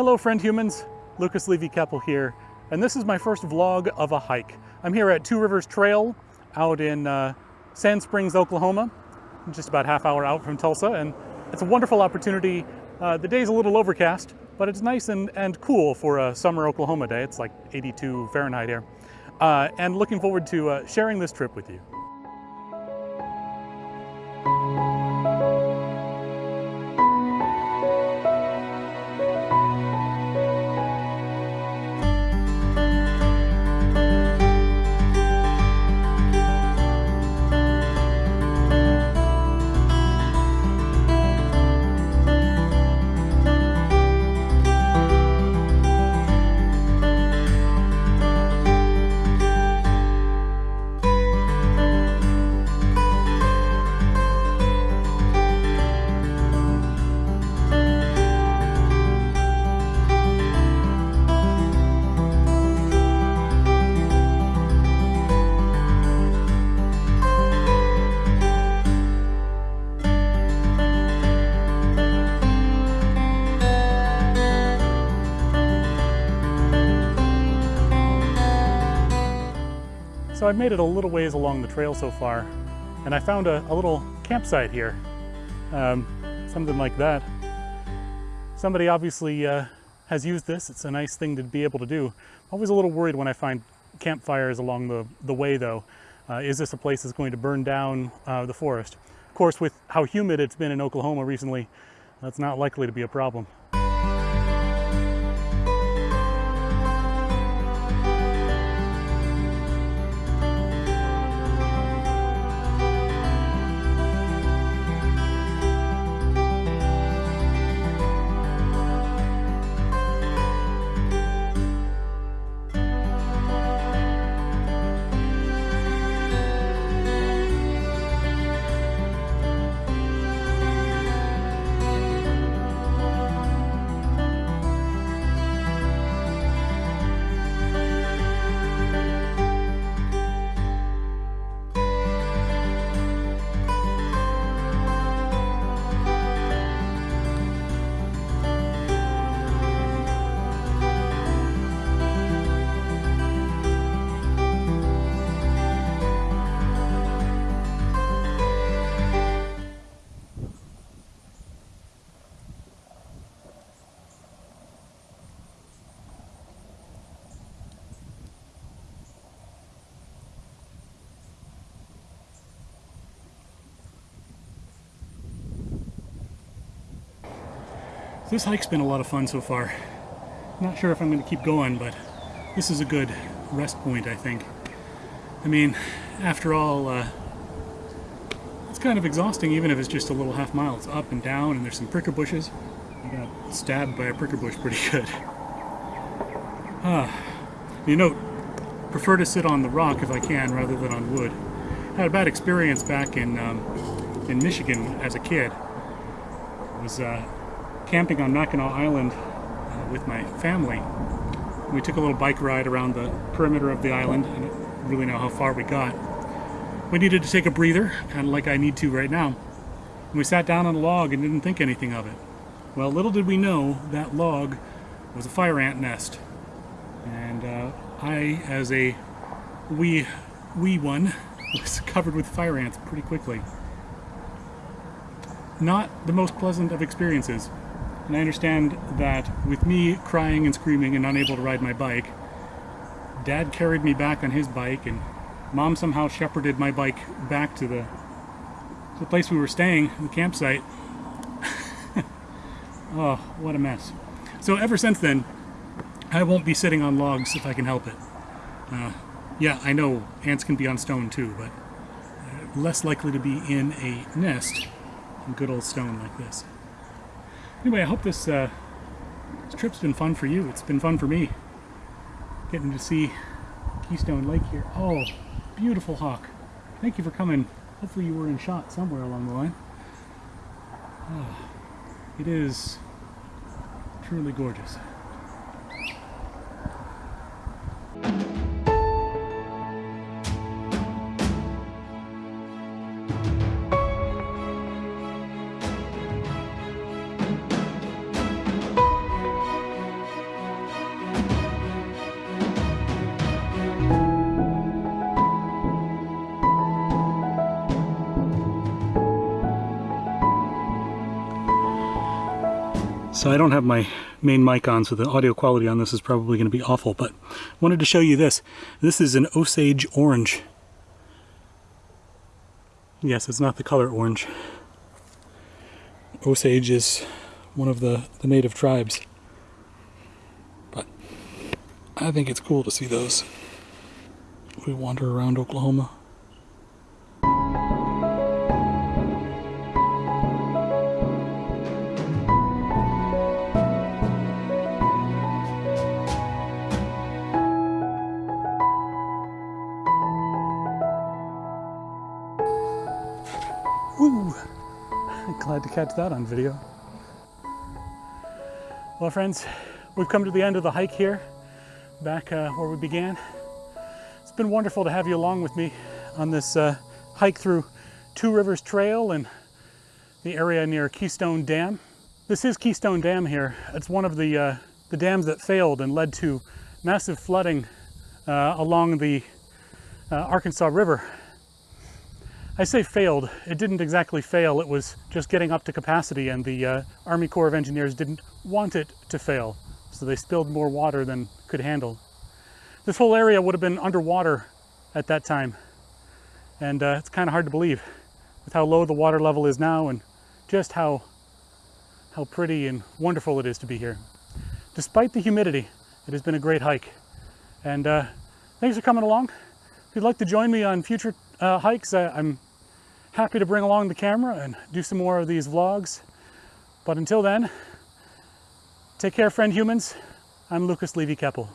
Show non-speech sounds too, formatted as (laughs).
Hello friend humans, Lucas Levy-Keppel here, and this is my first vlog of a hike. I'm here at Two Rivers Trail out in uh, Sand Springs, Oklahoma, just about half hour out from Tulsa, and it's a wonderful opportunity. Uh, the day's a little overcast, but it's nice and, and cool for a summer Oklahoma day. It's like 82 Fahrenheit here. Uh, and looking forward to uh, sharing this trip with you. So I've made it a little ways along the trail so far, and I found a, a little campsite here, um, something like that. Somebody obviously uh, has used this. It's a nice thing to be able to do. I'm Always a little worried when I find campfires along the, the way though. Uh, is this a place that's going to burn down uh, the forest? Of course, with how humid it's been in Oklahoma recently, that's not likely to be a problem. This hike's been a lot of fun so far. Not sure if I'm going to keep going, but this is a good rest point, I think. I mean, after all, uh, it's kind of exhausting even if it's just a little half mile. It's up and down and there's some pricker bushes. I got stabbed by a pricker bush pretty (laughs) good. Ah, you know, prefer to sit on the rock if I can rather than on wood. Had a bad experience back in um, in Michigan as a kid. It was uh, camping on Mackinac Island uh, with my family. We took a little bike ride around the perimeter of the island. I don't really know how far we got. We needed to take a breather, kind of like I need to right now. And we sat down on a log and didn't think anything of it. Well, little did we know that log was a fire ant nest. And uh, I, as a wee, wee one, (laughs) was covered with fire ants pretty quickly. Not the most pleasant of experiences. And I understand that with me crying and screaming and unable to ride my bike, Dad carried me back on his bike and Mom somehow shepherded my bike back to the, the place we were staying, the campsite. (laughs) oh, what a mess. So ever since then, I won't be sitting on logs if I can help it. Uh, yeah, I know ants can be on stone too, but uh, less likely to be in a nest than good old stone like this. Anyway, I hope this, uh, this trip's been fun for you. It's been fun for me. Getting to see Keystone Lake here. Oh, beautiful hawk. Thank you for coming. Hopefully you were in shot somewhere along the line. Oh, it is truly gorgeous. So I don't have my main mic on, so the audio quality on this is probably going to be awful, but wanted to show you this. This is an Osage orange. Yes, it's not the color orange. Osage is one of the, the native tribes. But I think it's cool to see those. We wander around Oklahoma. Woo! Glad to catch that on video. Well, friends, we've come to the end of the hike here, back uh, where we began. It's been wonderful to have you along with me on this uh, hike through Two Rivers Trail and the area near Keystone Dam. This is Keystone Dam here. It's one of the, uh, the dams that failed and led to massive flooding uh, along the uh, Arkansas River I say failed. It didn't exactly fail. It was just getting up to capacity and the uh, Army Corps of Engineers didn't want it to fail. So they spilled more water than could handle. This whole area would have been underwater at that time. And uh, it's kind of hard to believe with how low the water level is now and just how, how pretty and wonderful it is to be here. Despite the humidity, it has been a great hike. And uh, thanks for coming along. If you'd like to join me on future uh, hikes, I'm happy to bring along the camera and do some more of these vlogs. But until then, take care, friend humans. I'm Lucas Levy Keppel.